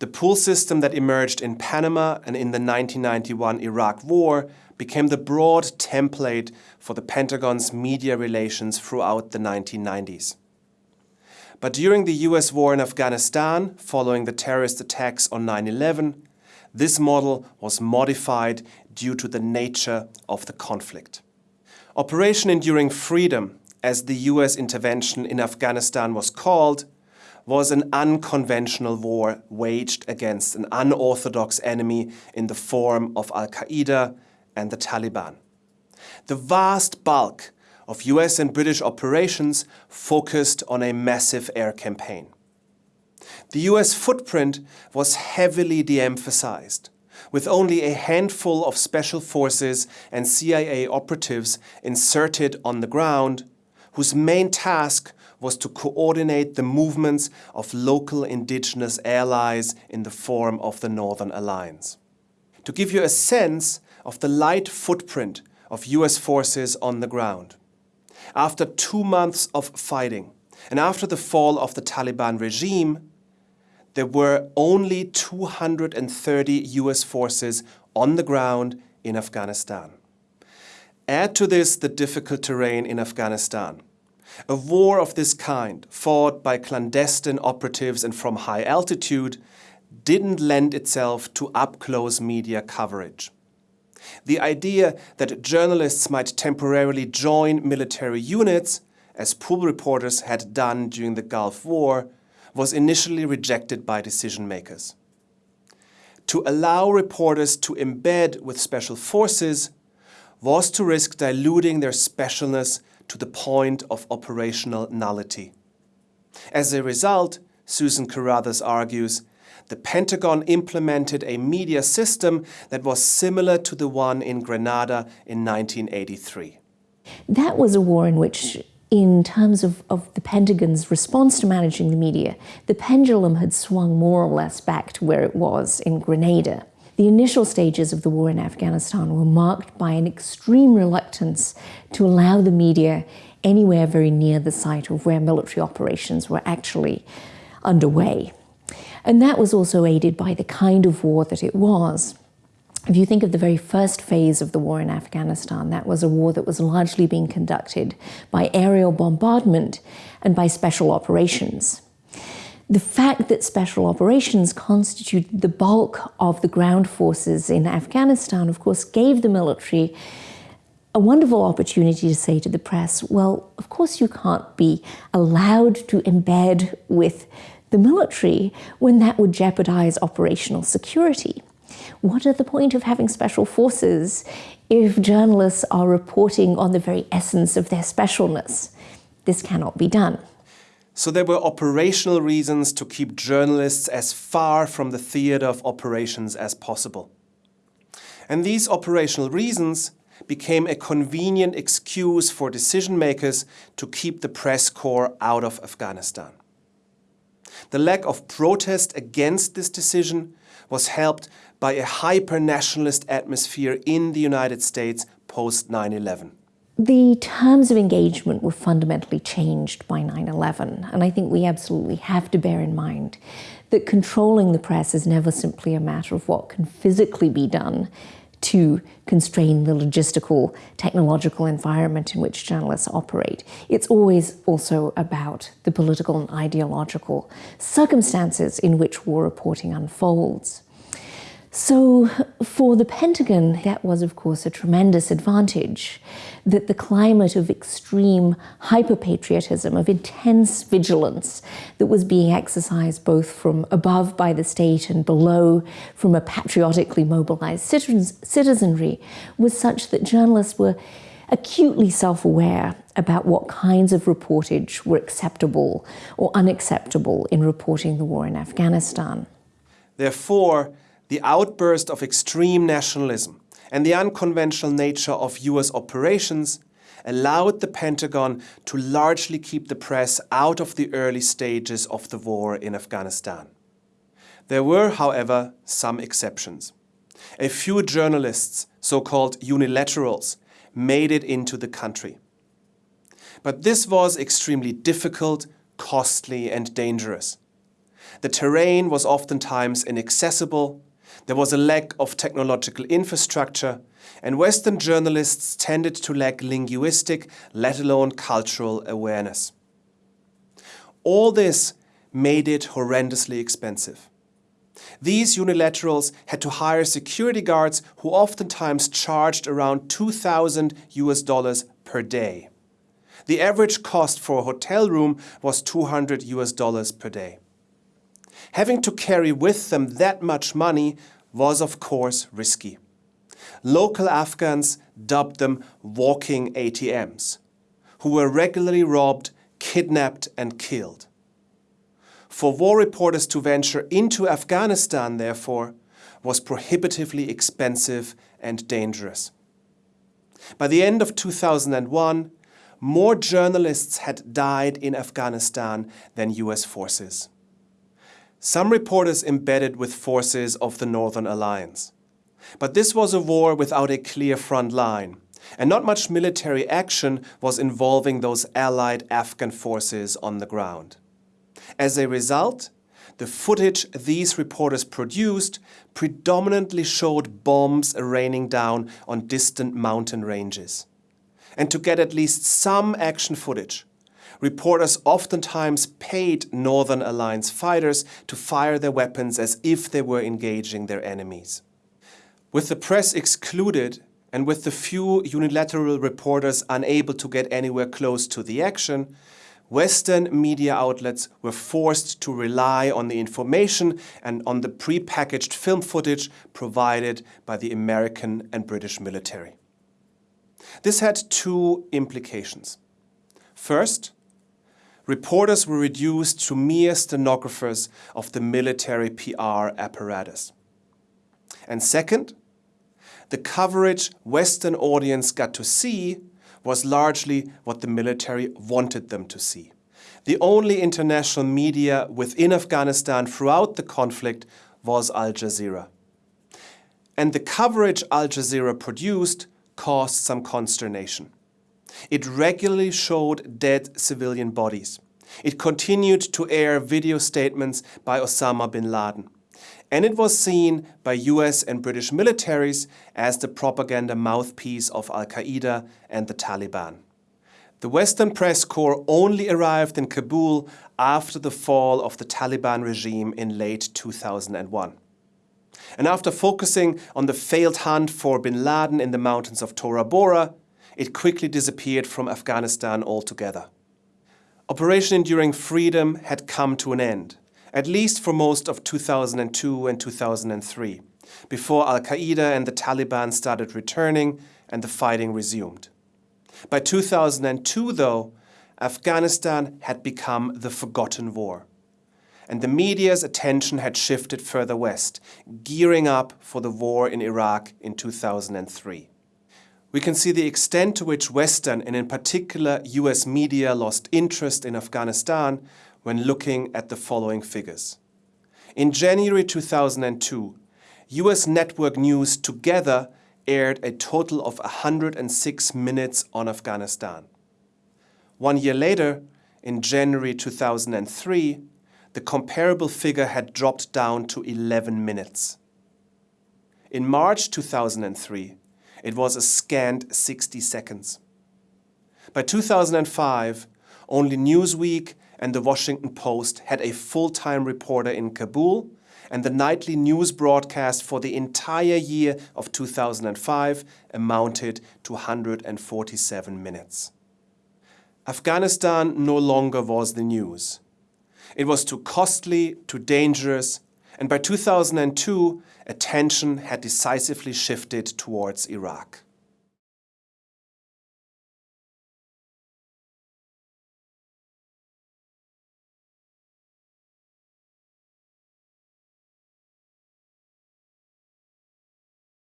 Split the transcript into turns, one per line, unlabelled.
The pool system that emerged in Panama and in the 1991 Iraq War became the broad template for the Pentagon's media relations throughout the 1990s. But during the US war in Afghanistan, following the terrorist attacks on 9-11, this model was modified due to the nature of the conflict. Operation Enduring Freedom, as the US intervention in Afghanistan was called, was an unconventional war waged against an unorthodox enemy in the form of Al-Qaeda and the Taliban. The vast bulk of US and British operations focused on a massive air campaign. The US footprint was heavily de-emphasized, with only a handful of special forces and CIA operatives inserted on the ground, whose main task was to coordinate the movements of local indigenous allies in the form of the Northern Alliance. To give you a sense of the light footprint of US forces on the ground. After two months of fighting and after the fall of the Taliban regime, there were only 230 US forces on the ground in Afghanistan. Add to this the difficult terrain in Afghanistan, a war of this kind, fought by clandestine operatives and from high altitude, didn't lend itself to up-close media coverage. The idea that journalists might temporarily join military units, as pool reporters had done during the Gulf War, was initially rejected by decision makers. To allow reporters to embed with special forces was to risk diluting their specialness to the point of operational nullity. As a result, Susan Carruthers argues, the Pentagon implemented a media system that was similar to the one in Grenada in 1983.
That was a war in which, in terms of, of the Pentagon's response to managing the media, the pendulum had swung more or less back to where it was in Grenada. The initial stages of the war in Afghanistan were marked by an extreme reluctance to allow the media anywhere very near the site of where military operations were actually underway. And that was also aided by the kind of war that it was. If you think of the very first phase of the war in Afghanistan, that was a war that was largely being conducted by aerial bombardment and by special operations. The fact that special operations constituted the bulk of the ground forces in Afghanistan, of course, gave the military a wonderful opportunity to say to the press, well, of course you can't be allowed to embed with the military when that would jeopardize operational security. What are the point of having special forces if journalists are reporting on the very essence of their specialness? This cannot be done.
So there were operational reasons to keep journalists as far from the theater of operations as possible. And these operational reasons became a convenient excuse for decision makers to keep the press corps out of Afghanistan. The lack of protest against this decision was helped by a hyper-nationalist atmosphere in the United States post 9-11.
The terms of engagement were fundamentally changed by 9-11, and I think we absolutely have to bear in mind that controlling the press is never simply a matter of what can physically be done to constrain the logistical, technological environment in which journalists operate. It's always also about the political and ideological circumstances in which war reporting unfolds. So for the Pentagon, that was, of course, a tremendous advantage that the climate of extreme hyper-patriotism, of intense vigilance that was being exercised both from above by the state and below from a patriotically mobilized citizenry was such that journalists were acutely self-aware about what kinds of reportage were acceptable or unacceptable in reporting the war in Afghanistan.
Therefore, the outburst of extreme nationalism and the unconventional nature of US operations allowed the Pentagon to largely keep the press out of the early stages of the war in Afghanistan. There were, however, some exceptions. A few journalists, so-called unilaterals, made it into the country. But this was extremely difficult, costly and dangerous. The terrain was oftentimes inaccessible, there was a lack of technological infrastructure, and Western journalists tended to lack linguistic, let alone cultural awareness. All this made it horrendously expensive. These unilaterals had to hire security guards who oftentimes charged around 2000 US dollars per day. The average cost for a hotel room was 200 US dollars per day. Having to carry with them that much money was of course risky. Local Afghans dubbed them walking ATMs, who were regularly robbed, kidnapped and killed. For war reporters to venture into Afghanistan, therefore, was prohibitively expensive and dangerous. By the end of 2001, more journalists had died in Afghanistan than US forces. Some reporters embedded with forces of the Northern Alliance. But this was a war without a clear front line, and not much military action was involving those allied Afghan forces on the ground. As a result, the footage these reporters produced predominantly showed bombs raining down on distant mountain ranges. And to get at least some action footage, reporters oftentimes paid Northern Alliance fighters to fire their weapons as if they were engaging their enemies. With the press excluded and with the few unilateral reporters unable to get anywhere close to the action, Western media outlets were forced to rely on the information and on the pre-packaged film footage provided by the American and British military. This had two implications. First, reporters were reduced to mere stenographers of the military PR apparatus. And second, the coverage Western audience got to see was largely what the military wanted them to see. The only international media within Afghanistan throughout the conflict was Al Jazeera. And the coverage Al Jazeera produced caused some consternation. It regularly showed dead civilian bodies. It continued to air video statements by Osama bin Laden. And it was seen by US and British militaries as the propaganda mouthpiece of Al-Qaeda and the Taliban. The Western press corps only arrived in Kabul after the fall of the Taliban regime in late 2001. And after focusing on the failed hunt for bin Laden in the mountains of Tora Bora, it quickly disappeared from Afghanistan altogether. Operation Enduring Freedom had come to an end, at least for most of 2002 and 2003, before Al-Qaeda and the Taliban started returning and the fighting resumed. By 2002, though, Afghanistan had become the forgotten war and the media's attention had shifted further west, gearing up for the war in Iraq in 2003. We can see the extent to which Western and in particular US media lost interest in Afghanistan when looking at the following figures. In January 2002, US network news together aired a total of 106 minutes on Afghanistan. One year later, in January 2003, the comparable figure had dropped down to 11 minutes. In March 2003, it was a scant 60 seconds. By 2005, only Newsweek and the Washington Post had a full-time reporter in Kabul and the nightly news broadcast for the entire year of 2005 amounted to 147 minutes. Afghanistan no longer was the news. It was too costly, too dangerous, and by 2002, attention had decisively shifted towards Iraq.